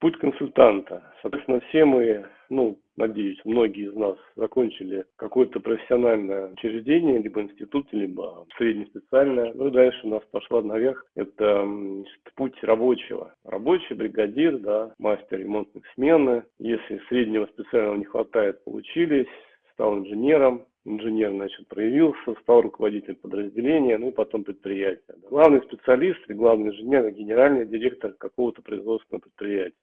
Путь консультанта. Соответственно, все мы, ну, надеюсь, многие из нас закончили какое-то профессиональное учреждение, либо институт, либо среднеспециальное. Ну и дальше у нас пошла наверх. Это путь рабочего. Рабочий, бригадир, да, мастер ремонтных смены. Если среднего специального не хватает, получились, стал инженером, инженер, значит, проявился, стал руководителем подразделения, ну и потом предприятия. Главный специалист и главный инженер, генеральный директор какого-то производственного предприятия.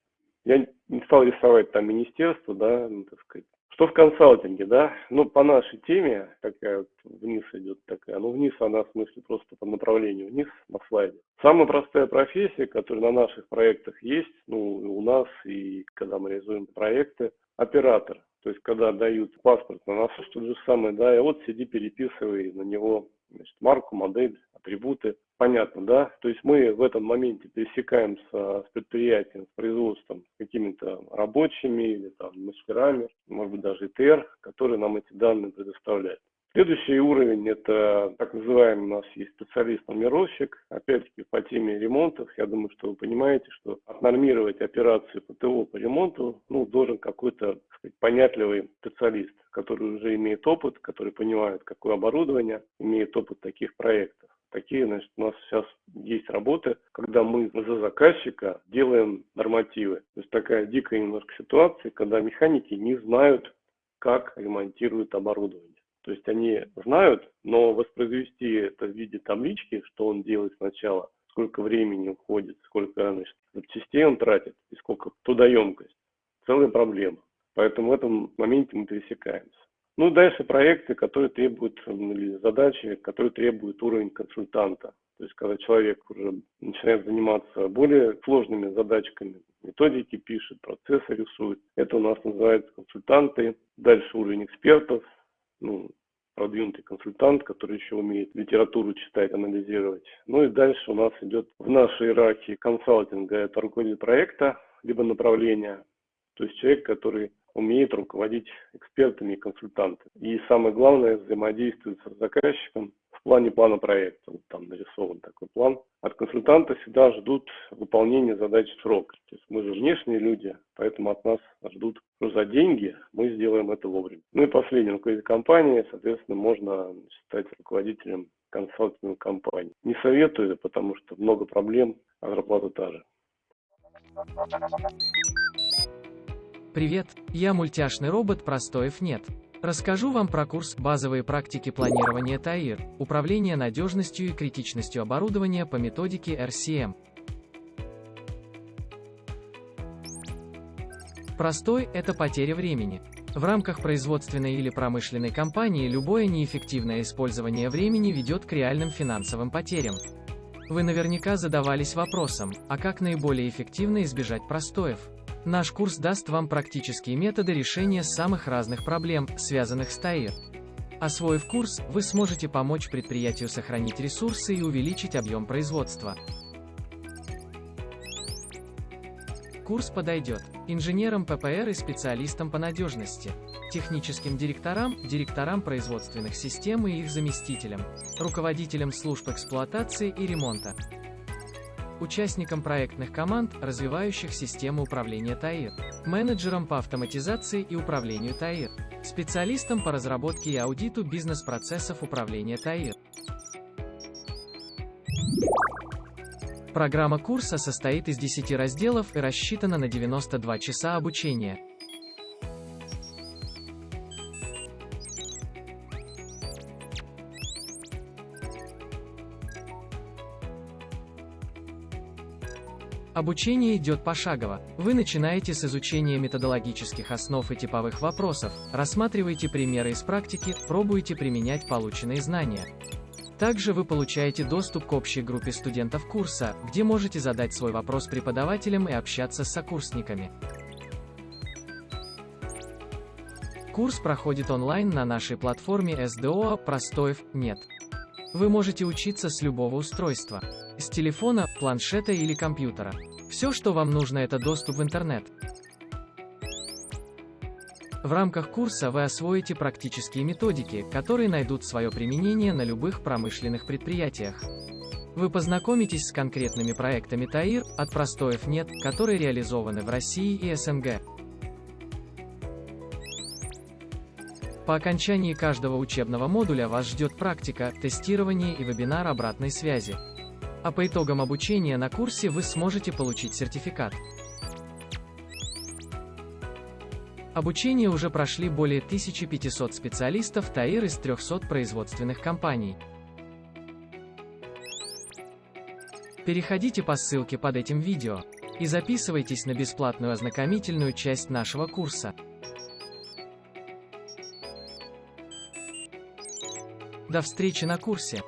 Я не стал рисовать там министерство, да, ну, так сказать. Что в консалтинге, да? Ну, по нашей теме, такая вот вниз идет такая, ну, вниз она, в смысле, просто по направлению вниз на слайде. Самая простая профессия, которая на наших проектах есть, ну, у нас, и когда мы реализуем проекты, оператор. То есть, когда дают паспорт на носу, что же самое, да, и вот сиди, переписывай на него значит, марку, модель, атрибуты. Понятно, да? То есть мы в этом моменте пересекаемся с предприятием, с производством, с какими-то рабочими или там мастерами, может быть даже ИТР, которые нам эти данные предоставляют. Следующий уровень – это так называемый у нас есть специалист-нумеровщик. Опять-таки по теме ремонтов, я думаю, что вы понимаете, что отнормировать операцию ПТО по ремонту ну, должен какой-то понятливый специалист, который уже имеет опыт, который понимает, какое оборудование, имеет опыт таких проектов. Такие, значит, у нас сейчас есть работы, когда мы за заказчика делаем нормативы. То есть такая дикая немножко ситуация, когда механики не знают, как ремонтируют оборудование. То есть они знают, но воспроизвести это в виде таблички, что он делает сначала, сколько времени уходит, сколько значит, запчастей он тратит и сколько трудоемкость, целая проблема. Поэтому в этом моменте мы пересекаемся. Ну, дальше проекты, которые требуют, или задачи, которые требуют уровень консультанта. То есть, когда человек уже начинает заниматься более сложными задачками, методики пишет, процессы рисует, это у нас называется консультанты. Дальше уровень экспертов, ну, продвинутый консультант, который еще умеет литературу читать, анализировать. Ну и дальше у нас идет в нашей иерархии консалтинга, это руководитель проекта, либо направления, то есть человек, который умеет руководить экспертами и консультантами. И самое главное, взаимодействует с заказчиком в плане плана проекта. Вот там нарисован такой план. От консультанта всегда ждут выполнения задач в срок. То есть мы же внешние люди, поэтому от нас ждут что за деньги, мы сделаем это вовремя. Ну и последний руководитель компании, соответственно, можно стать руководителем консалтинговой компании. Не советую, потому что много проблем, а зарплата та же. Привет, я мультяшный робот Простоев нет. Расскажу вам про курс «Базовые практики планирования ТАИР. Управление надежностью и критичностью оборудования по методике RCM». Простой – это потеря времени. В рамках производственной или промышленной компании любое неэффективное использование времени ведет к реальным финансовым потерям. Вы наверняка задавались вопросом, а как наиболее эффективно избежать простоев? Наш курс даст вам практические методы решения самых разных проблем, связанных с ТАИР. Освоив курс, вы сможете помочь предприятию сохранить ресурсы и увеличить объем производства. Курс подойдет инженерам ППР и специалистам по надежности, техническим директорам, директорам производственных систем и их заместителям, руководителям служб эксплуатации и ремонта, участникам проектных команд, развивающих систему управления ТАИР, менеджерам по автоматизации и управлению ТАИР, специалистам по разработке и аудиту бизнес-процессов управления ТАИР. Программа курса состоит из 10 разделов и рассчитана на 92 часа обучения. Обучение идет пошагово. Вы начинаете с изучения методологических основ и типовых вопросов, рассматриваете примеры из практики, пробуете применять полученные знания. Также вы получаете доступ к общей группе студентов курса, где можете задать свой вопрос преподавателям и общаться с сокурсниками. Курс проходит онлайн на нашей платформе SDO «Простоев нет». Вы можете учиться с любого устройства. С телефона, планшета или компьютера. Все, что вам нужно, это доступ в интернет. В рамках курса вы освоите практические методики, которые найдут свое применение на любых промышленных предприятиях. Вы познакомитесь с конкретными проектами ТАИР, от простоев нет, которые реализованы в России и СНГ. По окончании каждого учебного модуля вас ждет практика, тестирование и вебинар обратной связи. А по итогам обучения на курсе вы сможете получить сертификат. Обучение уже прошли более 1500 специалистов ТАИР из 300 производственных компаний. Переходите по ссылке под этим видео и записывайтесь на бесплатную ознакомительную часть нашего курса. До встречи на курсе!